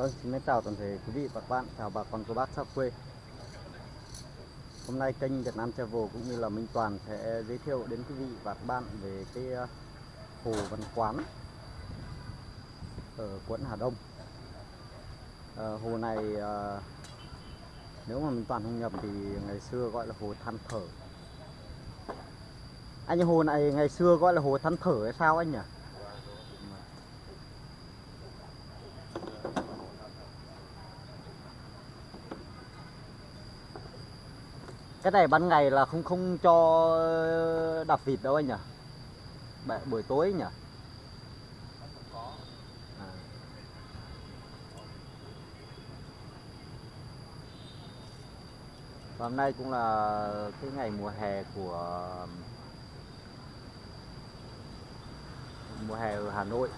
Vâng, xin chào toàn thể quý vị và các bạn, chào bà con cô bác xa quê. Hôm nay kênh Việt Nam Travel cũng như là Minh Toàn sẽ giới thiệu đến quý vị và các bạn về cái ờ, Hồ Văn Quán ở quận Hà Đông. À, Hồ này à, nếu mà Minh Toàn không nhầm thì ngày xưa gọi là Hồ Than Thở. Anh hồ này ngày xưa gọi là Hồ Than Thở hay sao anh nhỉ? Cái này ban ngày là không không cho đạp vịt đâu anh nhỉ? Bạ- buổi tối nhỉ. À. Và hôm nay cũng là cái ngày mùa hè của, mùa hè ở Hà Nội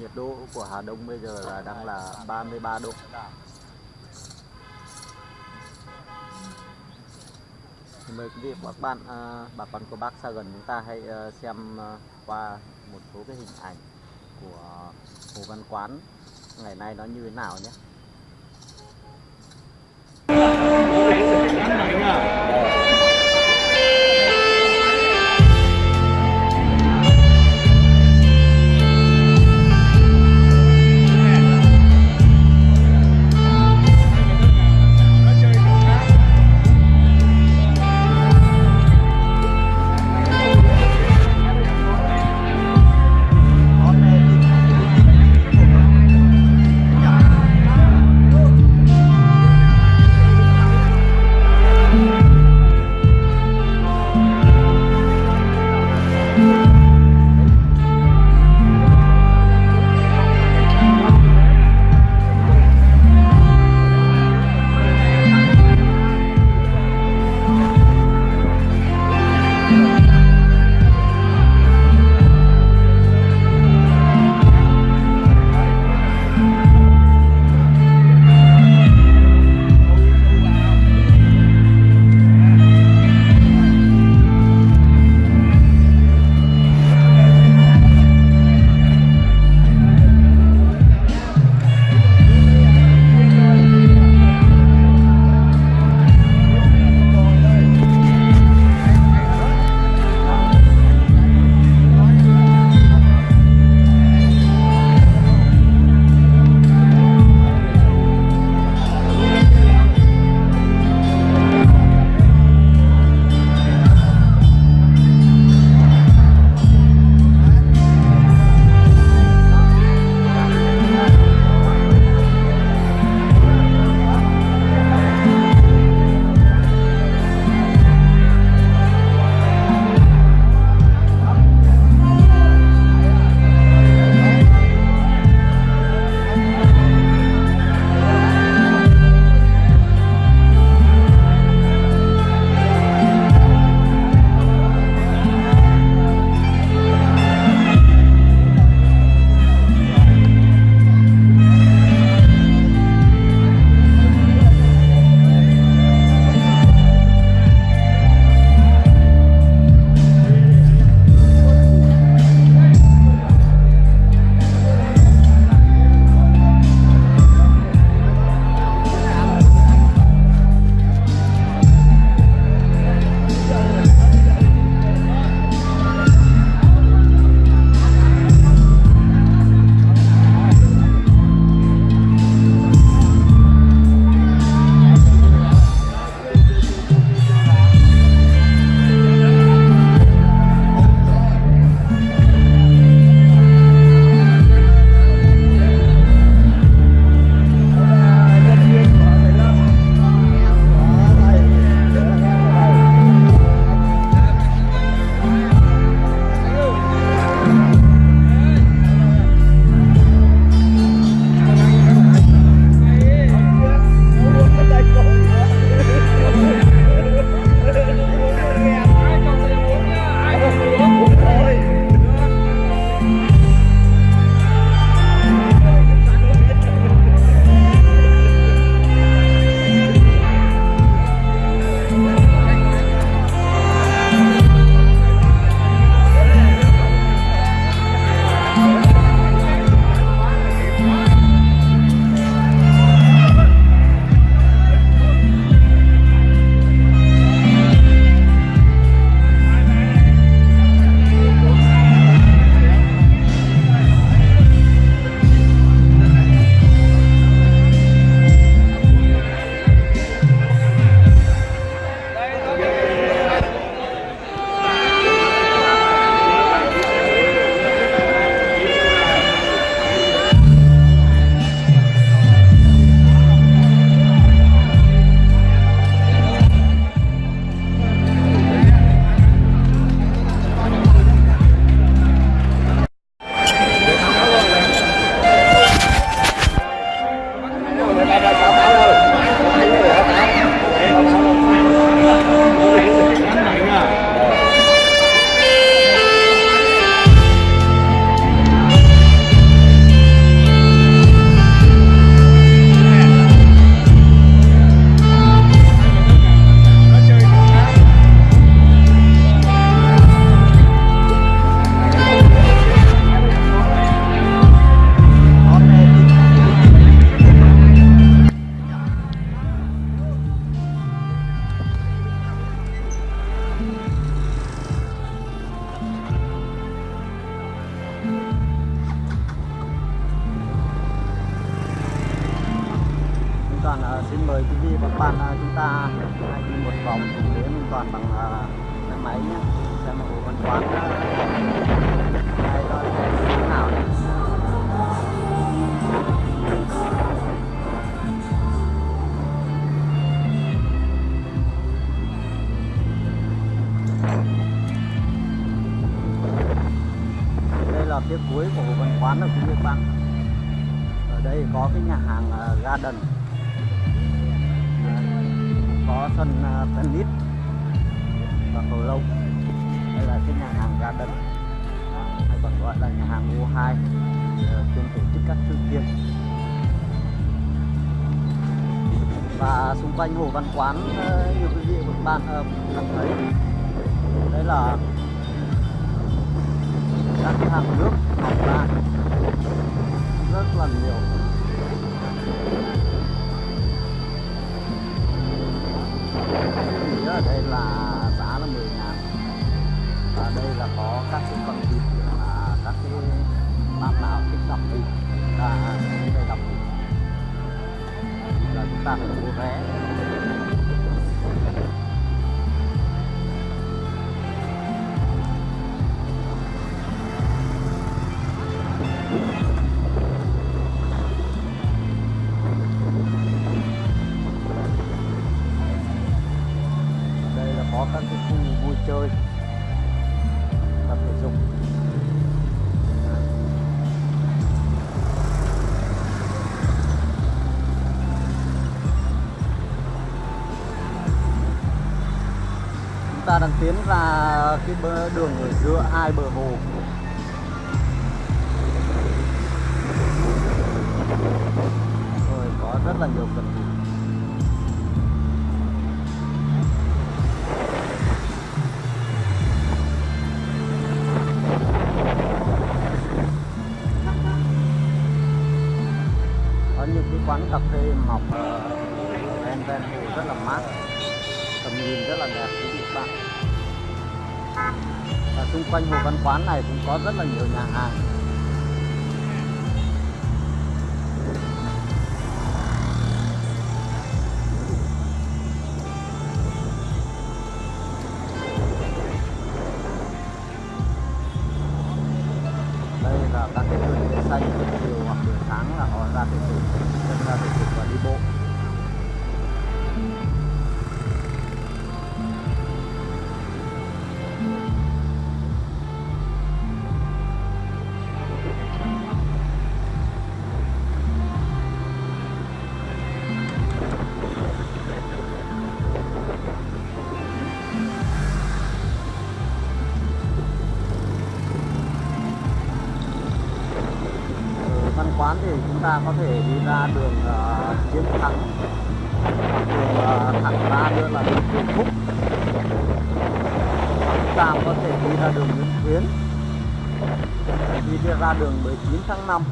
nhiệt độ của Hà Đông bây giờ là đang là 33 độ. Thì mời quý vị và các bạn à, bà con cô bác xa gần chúng ta hãy à, xem à, qua một số cái hình ảnh của Hồ Văn Quán. Ngày nay nó như thế nào nhé. Xin mời quý vị và các bạn à, chúng ta hãy đi một vòng cùng đến Toàn bằng à, xe máy nhé. Xem hồ văn quán à, đây là thế nào đấy đây là phía cuối của hồ văn quán ở quý vị bạn. Ở đây có cái nhà hàng à, garden có sân à, tennis và cầu lông. Đây là cái nhà hàng garden. À, hay còn gọi là nhà hàng U2 ờ, chuyên tổ chức các sự kiện và xung quanh hồ văn quán ờ, nhiều quý vị các bạn ờ, uh, đang thấy. Đây là các cái hàng nước hàng ra rất là nhiều. Nghỉ ở đây là giá là 10 ngàn. Và đây là có các cái phần thịt là các cái bạn nào thích đọc thịt là đây đọc thịt là chúng ta phải mua vé. Đang tiến ra cái bờ đường ở giữa hai bờ hồ. Rồi có rất là nhiều cần quanh hồ văn quán này cũng có rất là nhiều nhà hàng. Ta có thể đi ra đường ờ, uh, chiến thắng hoặc đường uh, thẳng ra nữa là đường Nguyễn Phúc. Hoặc chúng ta có thể đi ra đường Nguyễn Khuyến đi ra đường 19 tháng 5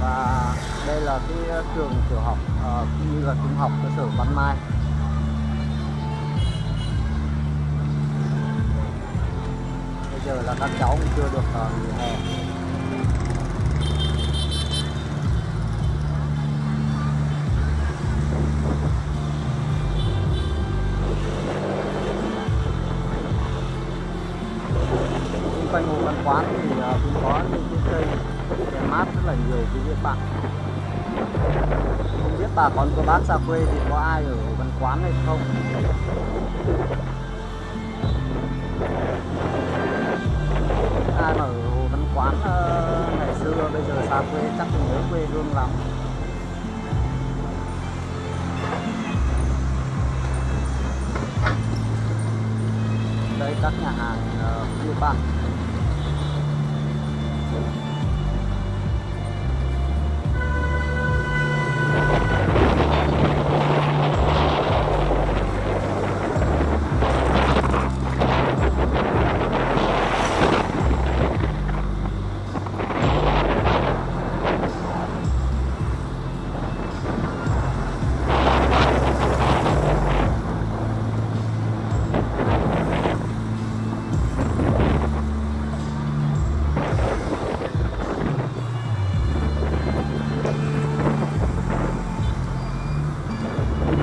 và đây là cái ờ, trường tiểu học uh, cũng như là trung học cơ sở Văn Mai. Giờ là các cháu cũng chưa được ờ, nghỉ hè. Quanh hồ văn quán thì ờ, cũng có những cái cây để mát rất là nhiều quý vị bạn. Không biết bà con cô bác xa quê thì có ai ở văn quán hay không? Ở hồ văn quán ờ, ngày xưa bây giờ xa quê chắc cũng nhớ quê hương lắm. Đây các nhà hàng ờ, uh, như bạn.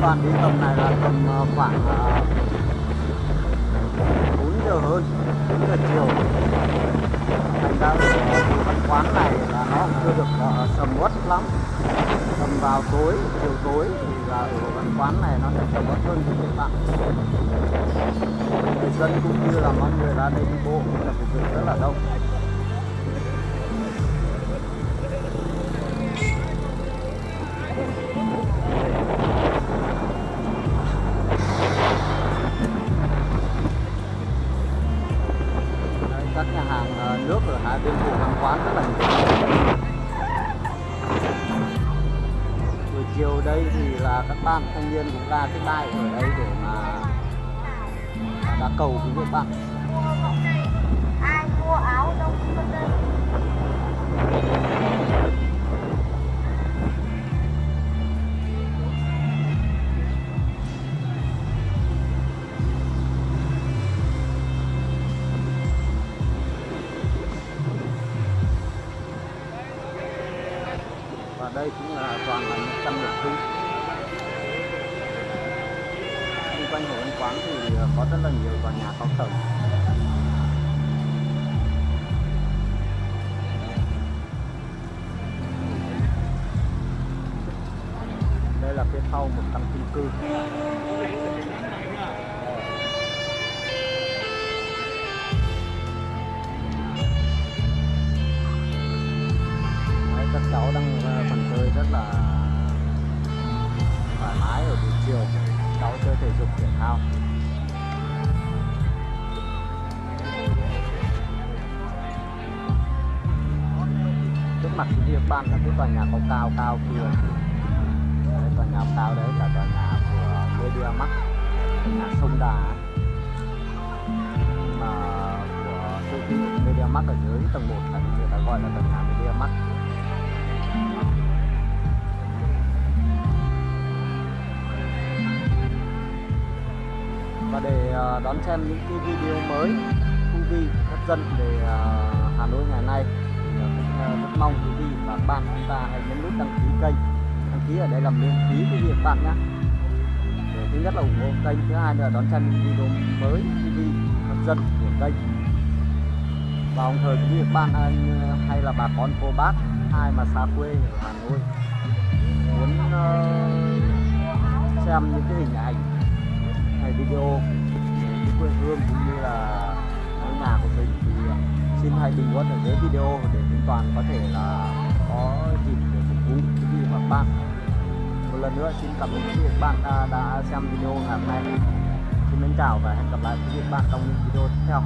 Toàn đi tầm này là tầm ờ, khoảng ờ, 4 giờ hơn 4 giờ chiều. Thành ra văn quán này là nó cũng chưa được ờ, sầm uất lắm. Tầm vào tối, chiều tối thì là ở văn quán này nó sẽ sầm uất hơn cho các bạn. Người dân cũng như là mọi người ra đây đi bộ là phục vụ rất là đông. Tiên cũng ra cái bài ở đây để mà đã cầu cứu các bạn. Sau một căn chung cư. Đấy, các cháu đang ờ, phần chơi rất là thoải mái ở buổi chiều. Cháu chơi thể dục thể thao. Trước mặt quý vị bạn là cái tòa nhà cao cao cao kia đấy, tòa đấy là tòa nhà của Media Max nhà sông Đà. Mà của siêu thị Media Max ở dưới tầng 1 là người ta gọi là tòa nhà Media Max. Và để à, đón xem những cái video mới thú vị hấp dẫn về à, Hà Nội ngày nay thì à, cũng rất mong quý vị và các bạn chúng ta hãy nhấn nút đăng ký kênh ký ở đây là miễn phí quý vị bạn nhé. Để thứ nhất là ủng hộ kênh thứ hai là đón xem những video mới thú vị hấp dẫn của kênh. Và đồng thời quý vị bạn anh, hay là bà con cô bác ai mà xa quê ở Hà Nội muốn uh, xem những cái hình ảnh hay video về cái quê hương cũng như là ngôi nhà của mình thì ờ, xin hãy bình luận ở dưới video để chúng Toàn có thể là có dịp để phục vụ quý vị và các bạn một lần nữa xin cảm ơn quý vị và các bạn đã, đã xem video ngày hôm nay. Xin mến chào và hẹn gặp lại quý vị và các bạn trong những video tiếp theo.